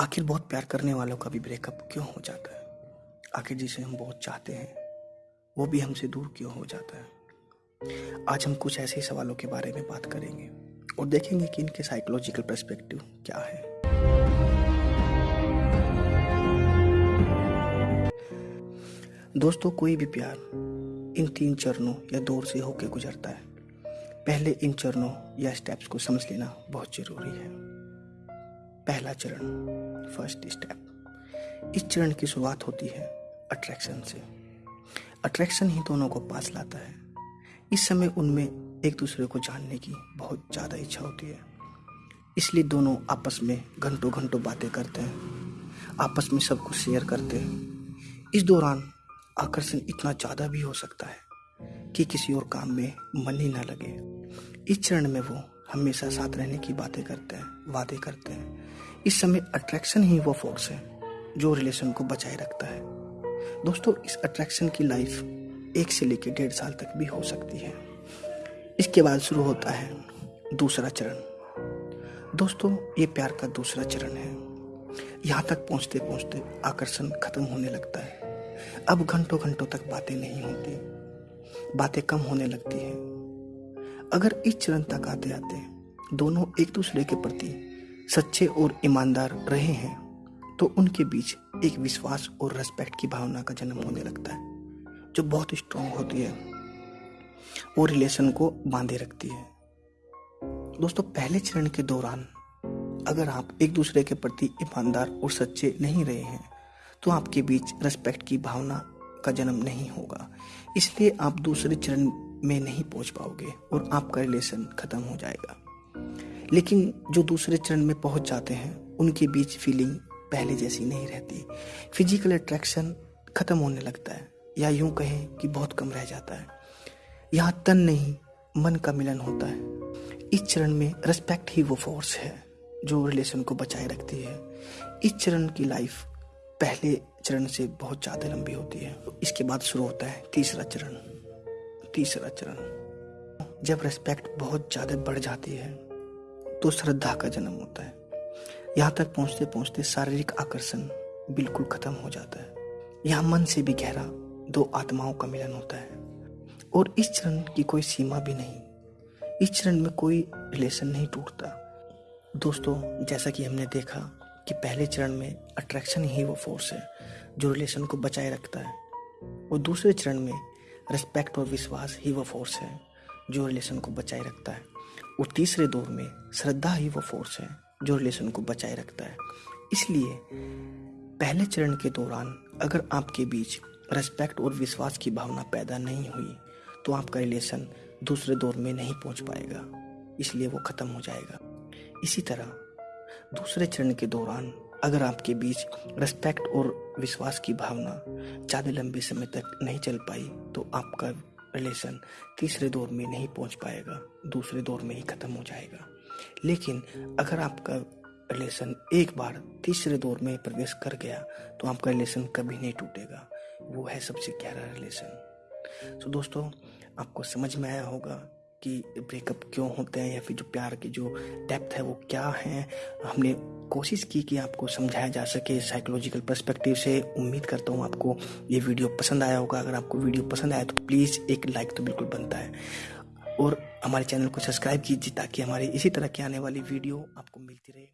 आखिर बहुत प्यार करने वालों का भी ब्रेकअप क्यों हो जाता है? आखिर जिसे हम बहुत चाहते हैं, वो भी हमसे दूर क्यों हो जाता है? आज हम कुछ ऐसे सवालों के बारे में बात करेंगे और देखेंगे कि इनके साइकोलॉजिकल पर्सपेक्टिव क्या है। दोस्तों, कोई भी प्यार इन तीन चरणों या दौर से होकर गुजरता है। पहले इन चरणों या स्टेप्स को समझ लेना बहुत ज़रूरी है। पहला चरण फ़र्स्ट स्टेप इस चरण की शुरुआत होती है अट्रैक्शन से। अट्रैक्शन ही दोनों को पास लाता है। इस समय उनमें एक दूसरे को जानने की बहुत ज़्यादा इच्छा होती है। इसलिए दोनों आपस में घंटों घंटों बातें करते हैं। आपस में सब कुछ शेयर करते हैं। इस दौरान आकर्षण इतना ज़्यादा भी हो सकता है कि किसी और काम में मन ही ना लगे। इस चरण में वो हमेशा साथ रहने की बातें करते हैं, वादे करते हैं। इस समय अट्रैक्शन ही वो फोर्स है, जो रिलेशन को बचाए रखता है। दोस्तों, इस अट्रैक्शन की लाइफ एक से लेकर डेढ़ साल तक भी हो सकती है। इसके बाद शुरू होता है दूसरा चरण। दोस्तों, ये प्यार का दूसरा चरण है। यहाँ तक पहुँचते पहुँचते आकर्षण खत्म होने लगता है। अब घंटों घंटों तक बातें नहीं होती। बातें कम होने लगती हैं। अगर इस चरण तक आते आते दोनों एक दूसरे के प्रति सच्चे और ईमानदार रहे हैं तो उनके बीच एक विश्वास और रेस्पेक्ट की भावना का जन्म होने लगता है, जो बहुत स्ट्रांग होती है। वो रिलेशन को बांधे रखती है। दोस्तों, पहले चरण के दौरान अगर आप एक दूसरे के प्रति ईमानदार और सच्चे नहीं रहे हैं तो आपके बीच रेस्पेक्ट की भावना का जन्म नहीं होगा। इसलिए आप दूसरे चरण में नहीं पहुँच पाओगे और आपका रिलेशन खत्म हो जाएगा। लेकिन जो दूसरे चरण में पहुँच जाते हैं, उनके बीच फीलिंग पहले जैसी नहीं रहती। फ़िज़िकल अट्रैक्शन खत्म होने लगता है, या यूँ कहें कि बहुत कम रह जाता है। यहाँ तन नहीं, मन का मिलन होता है। इस चरण में रिस्पेक्ट ही वो फोर्स है, जो रिलेशन को बचाए रखती है। इस चरण की लाइफ पहले चरण से बहुत ज़्यादा लंबी होती है। इसके बाद शुरू होता है तीसरा चरण तीसरा चरण। जब रिस्पेक्ट बहुत ज़्यादा बढ़ जाती है तो श्रद्धा का जन्म होता है। यहाँ तक पहुँचते पहुँचते शारीरिक आकर्षण बिल्कुल खत्म हो जाता है। यहाँ मन से भी गहरा दो आत्माओं का मिलन होता है। और इस चरण की कोई सीमा भी नहीं। इस चरण में कोई रिलेशन नहीं टूटता। दोस्तों, जैसा कि हमने देखा कि पहले चरण में अट्रैक्शन ही वो फोर्स है, जो रिलेशन को बचाए रखता है। और दूसरे चरण में रिस्पेक्ट और विश्वास ही वो फोर्स है। जो रिलेशन को बचाए रखता है। और तीसरे दौर में श्रद्धा ही वो फोर्स है जो रिलेशन को बचाए रखता है। इसलिए पहले चरण के दौरान अगर आपके बीच रेस्पेक्ट और विश्वास की भावना पैदा नहीं हुई तो आपका रिलेशन दूसरे दौर में नहीं पहुँच पाएगा। इसलिए वो ख़त्म हो जाएगा। इसी तरह दूसरे चरण के दौरान अगर आपके बीच रेस्पेक्ट और विश्वास की भावना ज़्यादा लंबे समय तक नहीं चल पाई तो आपका रिलेशन तीसरे दौर में नहीं पहुँच पाएगा, दूसरे दौर में ही ख़त्म हो जाएगा। लेकिन अगर आपका रिलेशन एक बार तीसरे दौर में प्रवेश कर गया तो आपका रिलेशन कभी नहीं टूटेगा। वो है सबसे गहरा रिलेशन। तो दोस्तों, आपको समझ में आया होगा कि ब्रेकअप क्यों होते हैं या फिर जो प्यार की जो डेप्थ है वो क्या है? हमने कोशिश की कि आपको समझाया जा सके साइकोलॉजिकल पर्सपेक्टिव से। उम्मीद करता हूँ आपको ये वीडियो पसंद आया होगा। अगर आपको वीडियो पसंद आया तो प्लीज़ एक लाइक तो बिल्कुल बनता है। और हमारे चैनल को सब्सक्राइब कीजिए ताकि हमारी इसी तरह की आने वाली वीडियो आपको मिलती रहे।